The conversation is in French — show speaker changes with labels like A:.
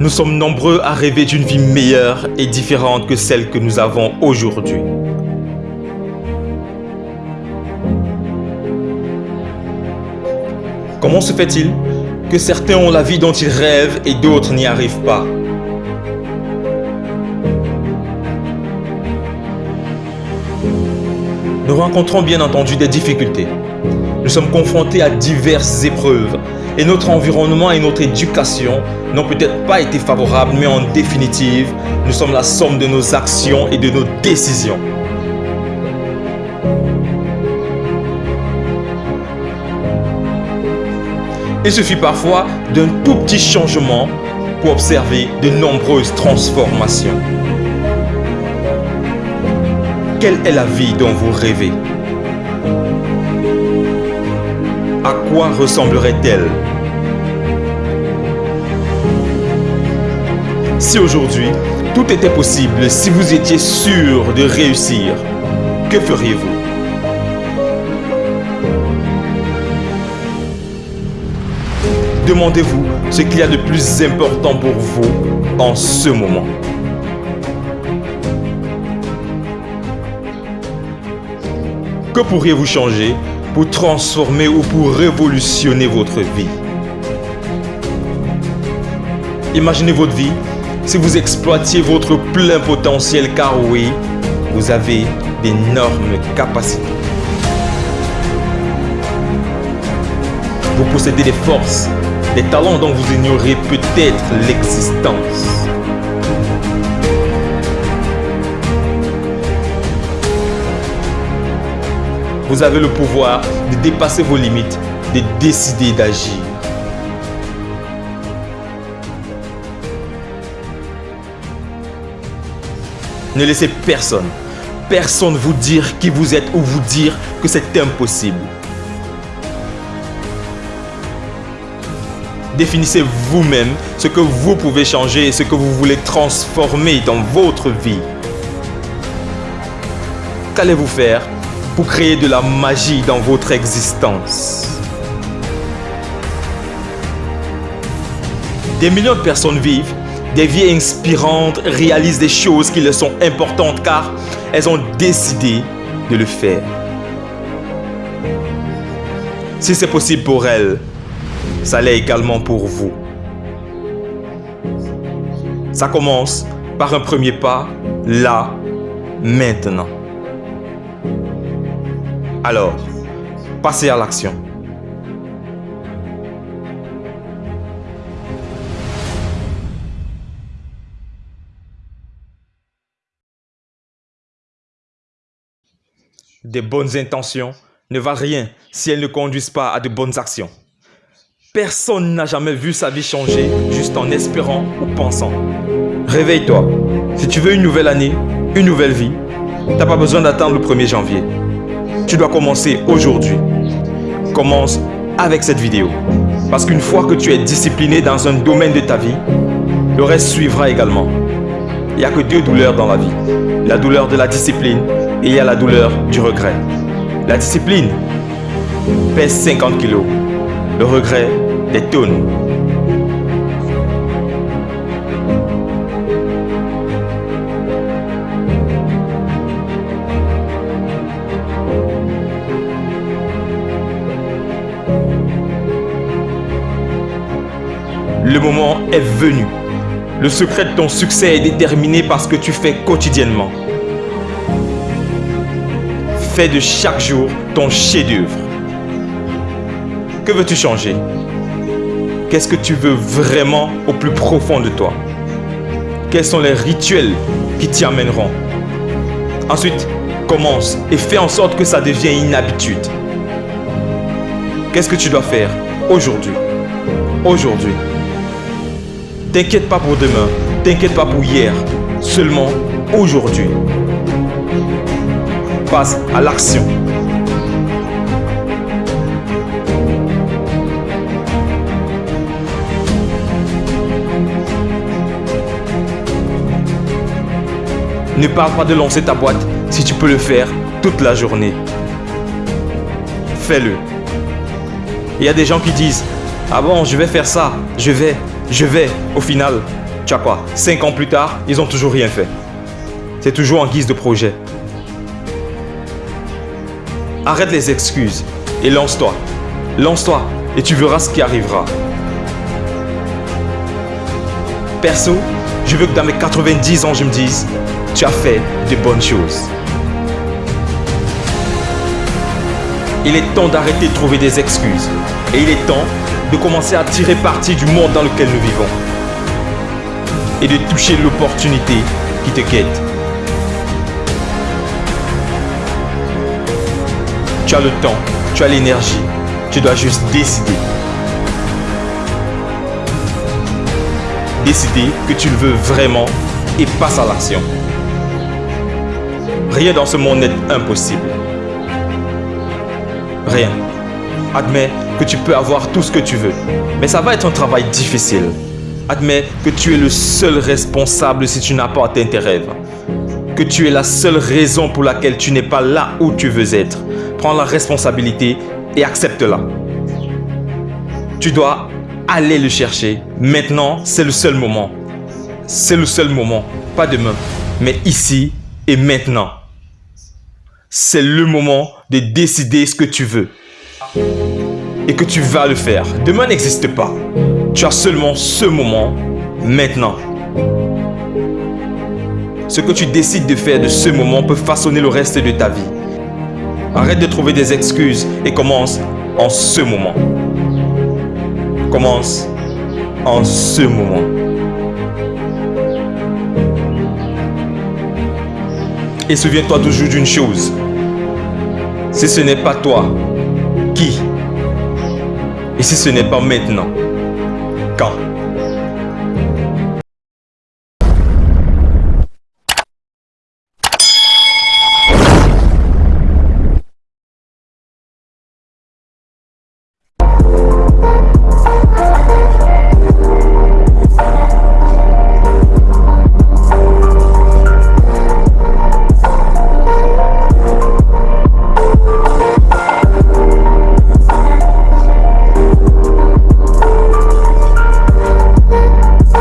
A: Nous sommes nombreux à rêver d'une vie meilleure et différente que celle que nous avons aujourd'hui. Comment se fait-il que certains ont la vie dont ils rêvent et d'autres n'y arrivent pas? Nous rencontrons bien entendu des difficultés. Nous sommes confrontés à diverses épreuves et notre environnement et notre éducation n'ont peut-être pas été favorables, mais en définitive, nous sommes la somme de nos actions et de nos décisions. Il suffit parfois d'un tout petit changement pour observer de nombreuses transformations. Quelle est la vie dont vous rêvez? À quoi ressemblerait-elle? Si aujourd'hui, tout était possible, si vous étiez sûr de réussir, que feriez-vous? Demandez-vous ce qu'il y a de plus important pour vous en ce moment. Que pourriez-vous changer pour transformer ou pour révolutionner votre vie Imaginez votre vie si vous exploitiez votre plein potentiel car oui, vous avez d'énormes capacités. Vous possédez des forces, des talents dont vous ignorez peut-être l'existence. Vous avez le pouvoir de dépasser vos limites, de décider d'agir. Ne laissez personne, personne vous dire qui vous êtes ou vous dire que c'est impossible. Définissez vous-même ce que vous pouvez changer et ce que vous voulez transformer dans votre vie. Qu'allez-vous faire pour créer de la magie dans votre existence Des millions de personnes vivent des vies inspirantes réalisent des choses qui leur sont importantes car elles ont décidé de le faire. Si c'est possible pour elles, ça l'est également pour vous. Ça commence par un premier pas, là, maintenant. Alors, passez à l'action. Des bonnes intentions ne valent rien si elles ne conduisent pas à de bonnes actions. Personne n'a jamais vu sa vie changer juste en espérant ou pensant. Réveille-toi. Si tu veux une nouvelle année, une nouvelle vie, tu n'as pas besoin d'attendre le 1er janvier. Tu dois commencer aujourd'hui. Commence avec cette vidéo. Parce qu'une fois que tu es discipliné dans un domaine de ta vie, le reste suivra également. Il n'y a que deux douleurs dans la vie. La douleur de la discipline et il y a la douleur du regret. La discipline pèse 50 kilos. Le regret, des tonnes. Le moment est venu. Le secret de ton succès est déterminé par ce que tu fais quotidiennement. Fais de chaque jour ton chef-d'œuvre. Que veux-tu changer? Qu'est-ce que tu veux vraiment au plus profond de toi? Quels sont les rituels qui t'y amèneront? Ensuite, commence et fais en sorte que ça devienne une habitude. Qu'est-ce que tu dois faire aujourd'hui? Aujourd'hui. T'inquiète pas pour demain, t'inquiète pas pour hier, seulement aujourd'hui. Passe à l'action. Ne parle pas de lancer ta boîte si tu peux le faire toute la journée. Fais-le. Il y a des gens qui disent, ah bon, je vais faire ça, je vais, je vais, au final, Tu as quoi? 5 ans plus tard, ils ont toujours rien fait. C'est toujours en guise de projet. Arrête les excuses et lance-toi. Lance-toi et tu verras ce qui arrivera. Perso, je veux que dans mes 90 ans, je me dise, tu as fait de bonnes choses. Il est temps d'arrêter de trouver des excuses. Et il est temps de commencer à tirer parti du monde dans lequel nous vivons. Et de toucher l'opportunité qui te guette. Tu as le temps, tu as l'énergie, tu dois juste décider. Décider que tu le veux vraiment et passe à l'action. Rien dans ce monde n'est impossible. Rien. Admets que tu peux avoir tout ce que tu veux, mais ça va être un travail difficile. Admets que tu es le seul responsable si tu n'as pas atteint tes rêves. Que tu es la seule raison pour laquelle tu n'es pas là où tu veux être. Prends la responsabilité et accepte-la. Tu dois aller le chercher. Maintenant, c'est le seul moment. C'est le seul moment. Pas demain, mais ici et maintenant. C'est le moment de décider ce que tu veux. Et que tu vas le faire. Demain n'existe pas. Tu as seulement ce moment, maintenant. Ce que tu décides de faire de ce moment peut façonner le reste de ta vie. Arrête de trouver des excuses et commence en ce moment. Commence en ce moment. Et souviens-toi toujours d'une chose. Si ce n'est pas toi, qui? Et si ce n'est pas maintenant, quand?